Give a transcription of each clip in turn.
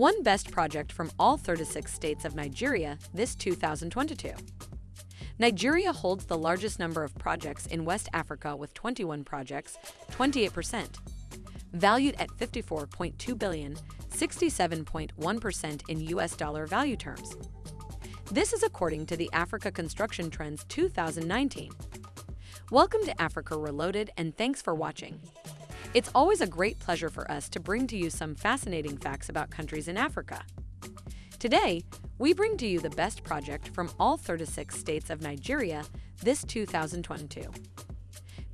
One best project from all 36 states of Nigeria this 2022. Nigeria holds the largest number of projects in West Africa with 21 projects, 28%, valued at 54.2 billion, 67.1% in US dollar value terms. This is according to the Africa Construction Trends 2019. Welcome to Africa Reloaded and thanks for watching. It's always a great pleasure for us to bring to you some fascinating facts about countries in Africa. Today, we bring to you the best project from all 36 states of Nigeria this 2022.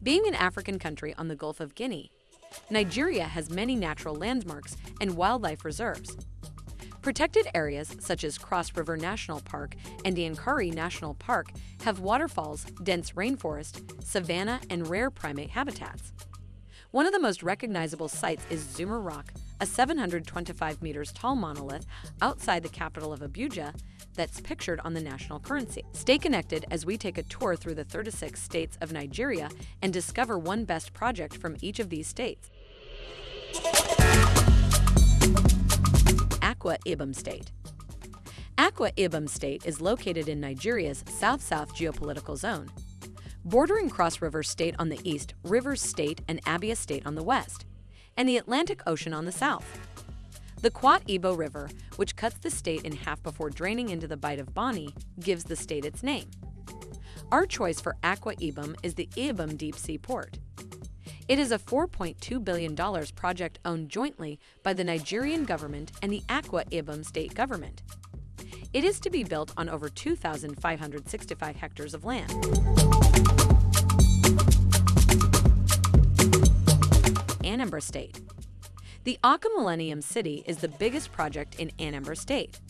Being an African country on the Gulf of Guinea, Nigeria has many natural landmarks and wildlife reserves. Protected areas such as Cross River National Park and Yankari National Park have waterfalls, dense rainforest, savanna, and rare primate habitats. One of the most recognizable sites is Zuma Rock, a 725 meters tall monolith outside the capital of Abuja that's pictured on the national currency. Stay connected as we take a tour through the 36 states of Nigeria and discover one best project from each of these states. Akwa Ibom State Akwa Ibom State is located in Nigeria's south-south geopolitical zone bordering Cross River State on the east, Rivers State and Abia State on the west, and the Atlantic Ocean on the south. The Qua Iboe River, which cuts the state in half before draining into the Bight of Bonny, gives the state its name. Our choice for Akwa Ibom is the Ibom Deep Sea Port. It is a $4.2 billion project owned jointly by the Nigerian government and the Akwa Ibom state government. It is to be built on over 2,565 hectares of land. Anambra State The Awka Millennium City is the biggest project in Anambra State.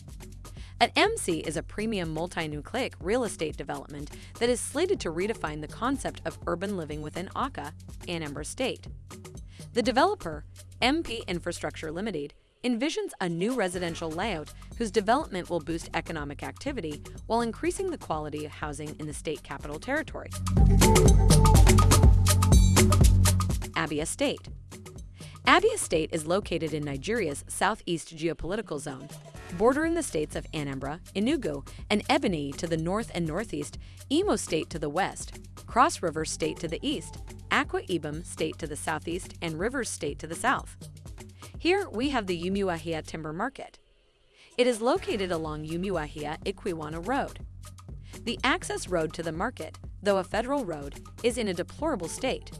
AMC is a premium multi-nucleic real estate development that is slated to redefine the concept of urban living within Awka, Anambra State. The developer, MP Infrastructure Limited, envisions a new residential layout whose development will boost economic activity while increasing the quality of housing in the state capital territory. Abia State Abia State is located in Nigeria's southeast geopolitical zone, bordering the states of Anambra, Enugu, and Ebonyi to the north and northeast, Imo State to the west, Cross River State to the east, Akwa Ibom State to the southeast, and Rivers State to the south. Here we have the Umuahia Timber Market. It is located along Umuahia Ikwuano Road. The access road to the market, though a federal road, is in a deplorable state.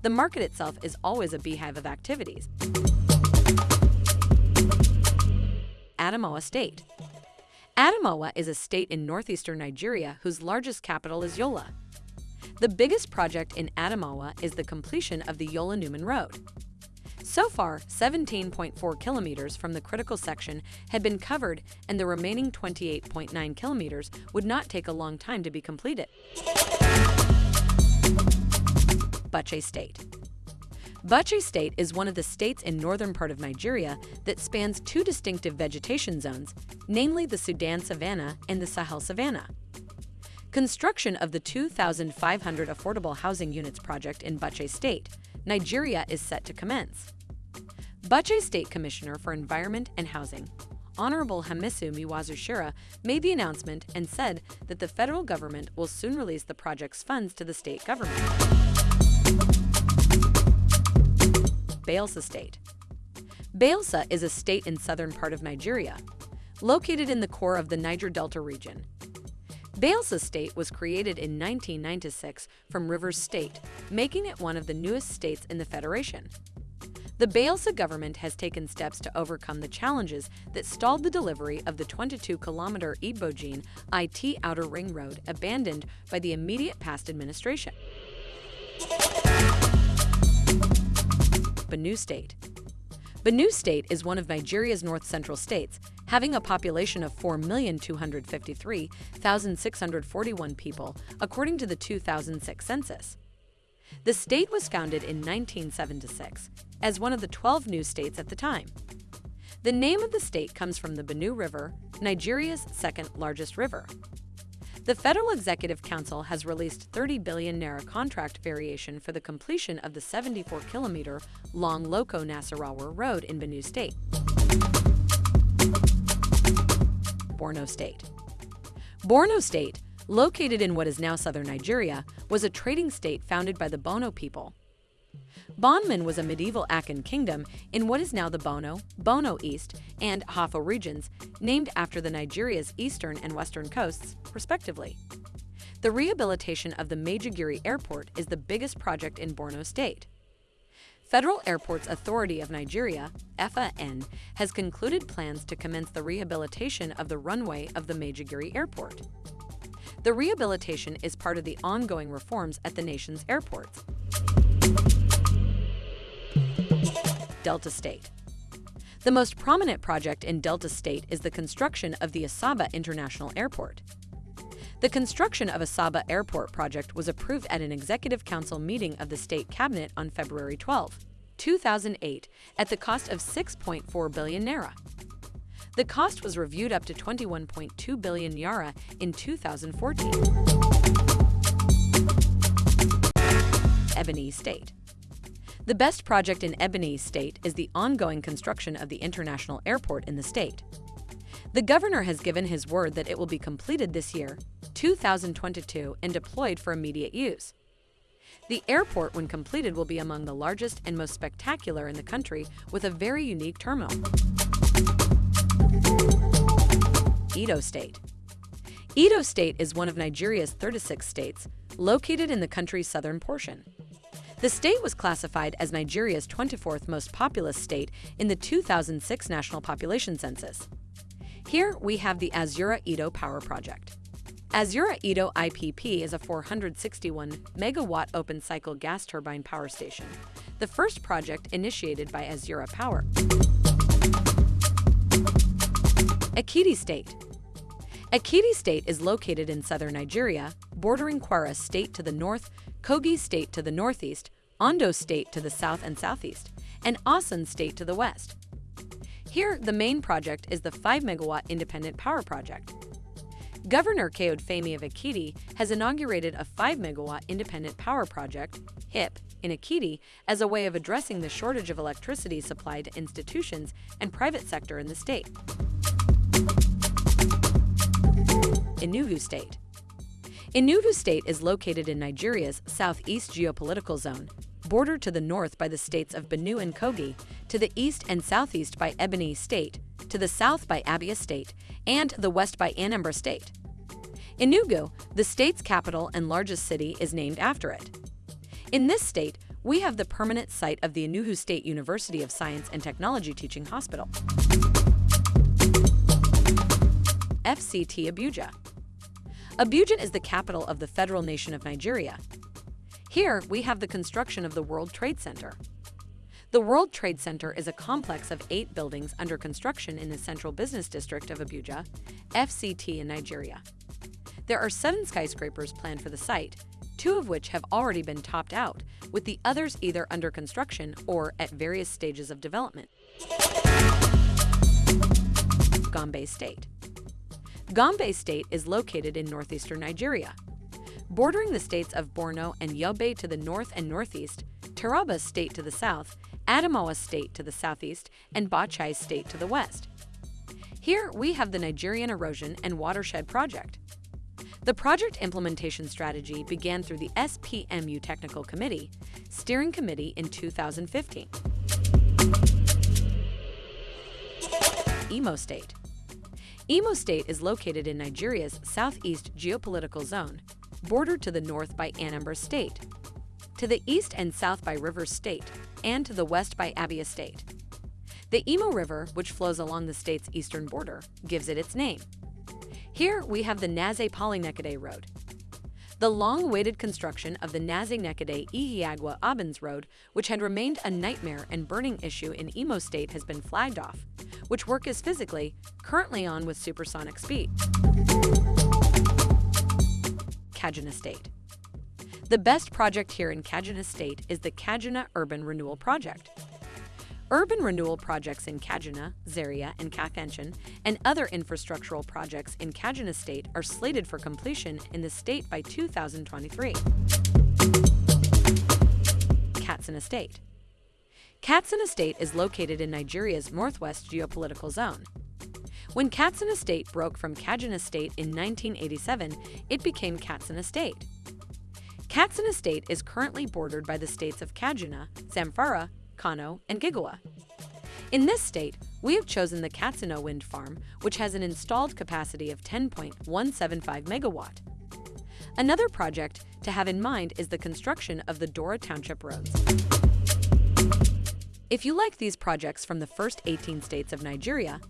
The market itself is always a beehive of activities. Adamawa State Adamawa is a state in northeastern Nigeria whose largest capital is Yola. The biggest project in Adamawa is the completion of the Yola-Numan Road. So far, 17.4 kilometers from the critical section had been covered and the remaining 28.9 kilometers would not take a long time to be completed. Bauchi State Bauchi State is one of the states in northern part of Nigeria that spans two distinctive vegetation zones, namely the Sudan savanna and the Sahel savanna. Construction of the 2,500 affordable housing units project in Bauchi State Nigeria is set to commence. Bauchi State Commissioner for Environment and Housing, Honorable Hamisu Mu'azu made the announcement and said that the federal government will soon release the project's funds to the state government. Bayelsa State Bayelsa is a state in southern part of Nigeria, located in the core of the Niger Delta region. Bayelsa State was created in 1996 from Rivers State, making it one of the newest states in the Federation. The Bayelsa government has taken steps to overcome the challenges that stalled the delivery of the 22-kilometer Ibojin IT Outer Ring Road abandoned by the immediate past administration. Benue State Benue State is one of Nigeria's north-central states having a population of 4,253,641 people, according to the 2006 census. The state was founded in 1976 as one of the 12 new states at the time. The name of the state comes from the Benue River, Nigeria's second largest river. The Federal Executive Council has released 30 billion naira contract variation for the completion of the 74-kilometer long Loko Nasarawa Road in Benue State. Borno State. Borno State, located in what is now southern Nigeria, was a trading state founded by the Bono people. Bonoman was a medieval Akan kingdom in what is now the Bono, Bono East, and Hafo regions, named after the Nigeria's eastern and western coasts, respectively. The rehabilitation of the Maiduguri Airport is the biggest project in Borno State. Federal Airports Authority of Nigeria, FAN, has concluded plans to commence the rehabilitation of the runway of the Maiduguri Airport. The rehabilitation is part of the ongoing reforms at the nation's airports. Delta State The most prominent project in Delta State is the construction of the Asaba International Airport. The construction of Asaba Airport project was approved at an Executive Council meeting of the State Cabinet on February 12, 2008, at the cost of 6.4 billion naira. The cost was reviewed up to 21.2 billion naira in 2014. Ebonyi State The best project in Ebonyi State is the ongoing construction of the international airport in the state. The governor has given his word that it will be completed this year, 2022, and deployed for immediate use. The airport, when completed, will be among the largest and most spectacular in the country with a very unique terminal. Edo State Edo State is one of Nigeria's 36 states, located in the country's southern portion. The state was classified as Nigeria's 24th most populous state in the 2006 National Population Census. Here we have the Azura Edo Power Project. Azura Edo IPP is a 461 megawatt open cycle gas turbine power station, the first project initiated by Azura Power. Ekiti State Ekiti State is located in southern Nigeria, bordering Kwara State to the north, Kogi State to the northeast, Ondo State to the south and southeast, and Osun State to the west. Here, the main project is the 5 megawatt independent power project. Governor Kayode Fayemi of Ekiti has inaugurated a 5 megawatt independent power project, HIP, in Ekiti as a way of addressing the shortage of electricity supplied to institutions and private sector in the state. Enugu State Enugu State is located in Nigeria's southeast geopolitical zone, bordered to the north by the states of Benue and Kogi, to the east and southeast by Ebonyi State, to the south by Abia State, and the west by Anambra State. Enugu, the state's capital and largest city, is named after it. In this state, we have the permanent site of the Enugu State University of Science and Technology Teaching Hospital. FCT Abuja Abuja is the capital of the federal nation of Nigeria. Here, we have the construction of the World Trade Center. The World Trade Center is a complex of eight buildings under construction in the Central Business District of Abuja, FCT in Nigeria. There are seven skyscrapers planned for the site, two of which have already been topped out, with the others either under construction or at various stages of development. Gombe State Gombe State is located in northeastern Nigeria. Bordering the states of Borno and Yobe to the north and northeast, Taraba State to the south, Adamawa State to the southeast, and Bauchi State to the west. Here we have the Nigerian Erosion and Watershed Project. The project implementation strategy began through the SPMU Technical Committee, Steering Committee in 2015. Imo State Imo State is located in Nigeria's southeast geopolitical zone, bordered to the north by Anambra State, to the east and south by Rivers State, and to the west by Abia State. The Imo River, which flows along the state's eastern border, gives it its name. Here we have the Naze Polyneckade Road. The long-awaited construction of the Naze Nekede Ihiagwa Abens Road, which had remained a nightmare and burning issue in Imo State, has been flagged off, which work is physically currently on with supersonic speed. Kaduna State The best project here in Kaduna State is the Kaduna Urban Renewal Project. Urban renewal projects in Kaduna, Zaria, and Kafanchan, and other infrastructural projects in Kaduna State are slated for completion in the state by 2023. Katsina State Katsina State is located in Nigeria's northwest geopolitical zone. When Katsina State broke from Kaduna State in 1987, it became Katsina State. Katsina State is currently bordered by the states of Kaduna, Zamfara, Kano, and Jigawa. In this state, we have chosen the Katsina wind farm, which has an installed capacity of 10.175 megawatt. Another project to have in mind is the construction of the Daura Township roads. If you like these projects from the first 18 states of Nigeria,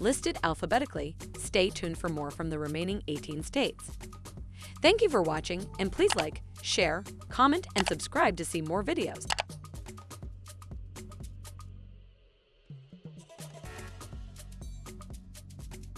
listed alphabetically, stay tuned for more from the remaining 18 states. Thank you for watching, and please like, share, comment, and subscribe to see more videos.